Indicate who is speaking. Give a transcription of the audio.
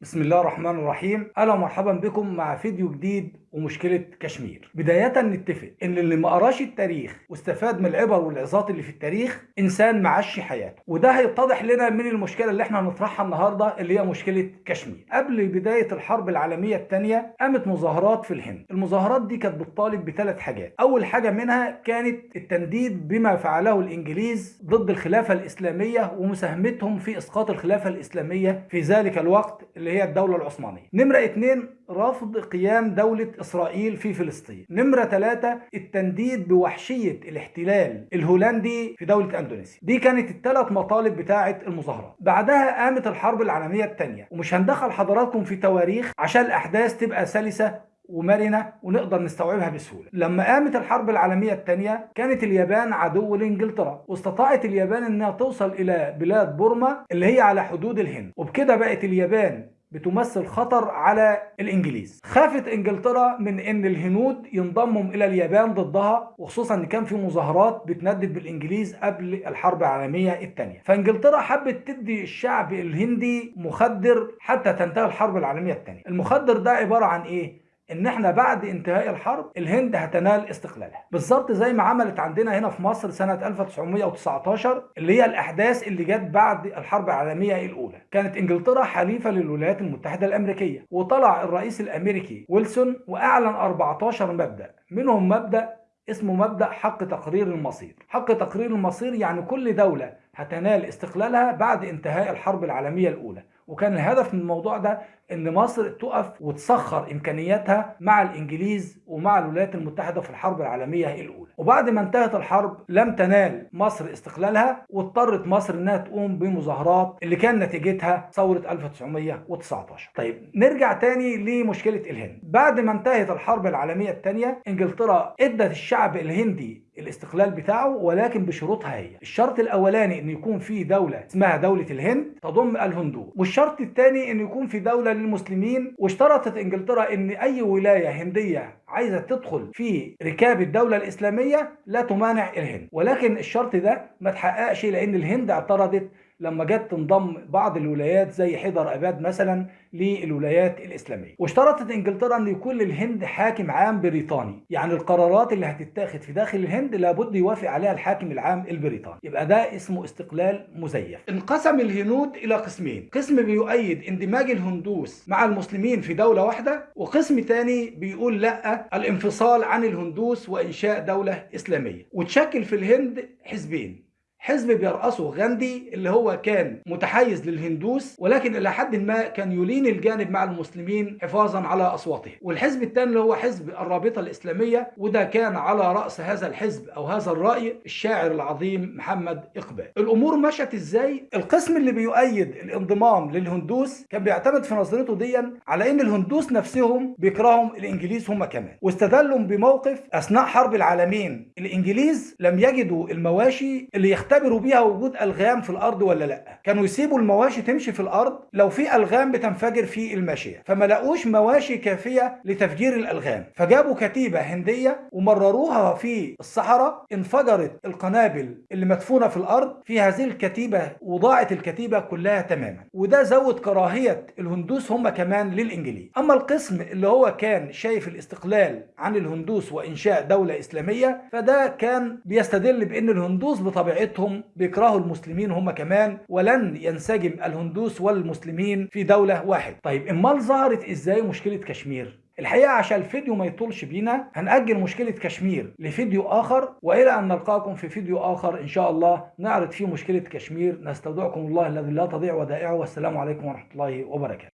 Speaker 1: بسم الله الرحمن الرحيم. أهلا ومرحبا بكم مع فيديو جديد ومشكلة كشمير. بداية نتفق إن اللي ما قراش التاريخ واستفاد من العبر والعظات اللي في التاريخ إنسان معشي حياته. وده هيتضح لنا من المشكلة اللي إحنا هنطرحها النهارده اللي هي مشكلة كشمير. قبل بداية الحرب العالمية الثانية قامت مظاهرات في الهند. المظاهرات دي كانت بتطالب بثلاث حاجات. أول حاجة منها كانت التنديد بما فعله الإنجليز ضد الخلافة الإسلامية ومساهمتهم في إسقاط الخلافة الإسلامية في ذلك الوقت اللي هي الدولة العثمانية. نمرة اتنين رفض قيام دولة إسرائيل في فلسطين. نمرة ثلاثة التنديد بوحشية الاحتلال الهولندي في دولة أندونيسيا. دي كانت الثلاث مطالب بتاعة المظاهرات. بعدها قامت الحرب العالمية الثانية ومش هندخل حضراتكم في تواريخ عشان الأحداث تبقى سلسة ومرنة ونقدر نستوعبها بسهولة. لما قامت الحرب العالمية الثانية كانت اليابان عدو لإنجلترا. واستطاعت اليابان أنها توصل إلى بلاد بورما اللي هي على حدود الهند. وبكده بقت اليابان بتمثل خطر على الإنجليز. خافت إنجلترا من إن الهنود ينضموا إلى اليابان ضدها وخصوصا إن كان في مظاهرات بتندد بالإنجليز قبل الحرب العالمية الثانية. فإنجلترا حبت تدي الشعب الهندي مخدر حتى تنتهي الحرب العالمية الثانية. المخدر ده عبارة عن إيه؟ إن إحنا بعد انتهاء الحرب الهند هتنال استقلالها. بالظبط زي ما عملت عندنا هنا في مصر سنة 1919 اللي هي الأحداث اللي جت بعد الحرب العالمية الأولى. كانت إنجلترا حليفة للولايات المتحدة الأمريكية وطلع الرئيس الأمريكي ويلسون وأعلن 14 مبدأ. منهم مبدأ اسمه مبدأ حق تقرير المصير. حق تقرير المصير يعني كل دولة هتنال استقلالها بعد انتهاء الحرب العالمية الأولى. وكان الهدف من الموضوع ده إن مصر تقف وتسخر إمكانياتها مع الإنجليز ومع الولايات المتحدة في الحرب العالمية الأولى. وبعد ما انتهت الحرب لم تنال مصر استقلالها واضطرت مصر إنها تقوم بمظاهرات اللي كان نتيجتها ثورة 1919 طيب نرجع تاني لمشكلة الهند. بعد ما انتهت الحرب العالمية الثانية إنجلترا إدت الشعب الهندي الاستقلال بتاعه ولكن بشروطها هي. الشرط الأولاني إن يكون في دولة اسمها دولة الهند تضم الهندو والشرط الثاني إن يكون في دولة للمسلمين. واشترطت إنجلترا إن أي ولاية هندية عايزة تدخل في ركاب الدولة الإسلامية لا تمانع الهند. ولكن الشرط ده ما تحققش لأن الهند اعترضت لما جت تنضم بعض الولايات زي حيدر أباد مثلا للولايات الإسلامية. واشترطت إنجلترا ان يكون للهند حاكم عام بريطاني. يعني القرارات اللي هتتاخد في داخل الهند لابد يوافق عليها الحاكم العام البريطاني. يبقى ده اسمه استقلال مزيف. انقسم الهنود إلى قسمين. قسم بيؤيد اندماج الهندوس مع المسلمين في دولة واحدة وقسم ثاني بيقول لأ الانفصال عن الهندوس وإنشاء دولة إسلامية. وتشكل في الهند حزبين. حزب بيرأسه غاندي اللي هو كان متحيز للهندوس ولكن إلى حد ما كان يلين الجانب مع المسلمين حفاظا على أصواتهم. والحزب الثاني اللي هو حزب الرابطة الإسلامية وده كان على رأس هذا الحزب أو هذا الرأي الشاعر العظيم محمد إقبال. الأمور مشت إزاي؟ القسم اللي بيؤيد الانضمام للهندوس كان بيعتمد في نظرته ديا على إن الهندوس نفسهم بيكرههم الإنجليز هم كمان. واستدلوا بموقف أثناء حرب العالمين الإنجليز لم يجدوا المواشي اللي يختلف يختبروا بيها وجود ألغام في الأرض ولا لأ. كانوا يسيبوا المواشي تمشي في الأرض لو في ألغام بتنفجر في الماشية. فما لقوش مواشي كافية لتفجير الألغام. فجابوا كتيبة هندية ومرروها في الصحراء. انفجرت القنابل اللي مدفونة في الأرض. في هذه الكتيبة وضاعت الكتيبة كلها تماما. وده زود كراهية الهندوس هم كمان للإنجليز. أما القسم اللي هو كان شايف الاستقلال عن الهندوس وإنشاء دولة إسلامية فده كان بيستدل بأن الهندوس بطبيعتهم هم بيكرهوا المسلمين هم كمان ولن ينسجم الهندوس والمسلمين في دولة واحد طيب إمال ظهرت إزاي مشكلة كشمير؟ الحقيقة عشان الفيديو ما يطولش بينا هنأجل مشكلة كشمير لفيديو آخر وإلى أن نلقاكم في فيديو آخر إن شاء الله نعرض فيه مشكلة كشمير. نستودعكم الله الذي لا تضيع ودائعه. والسلام عليكم ورحمة الله وبركاته.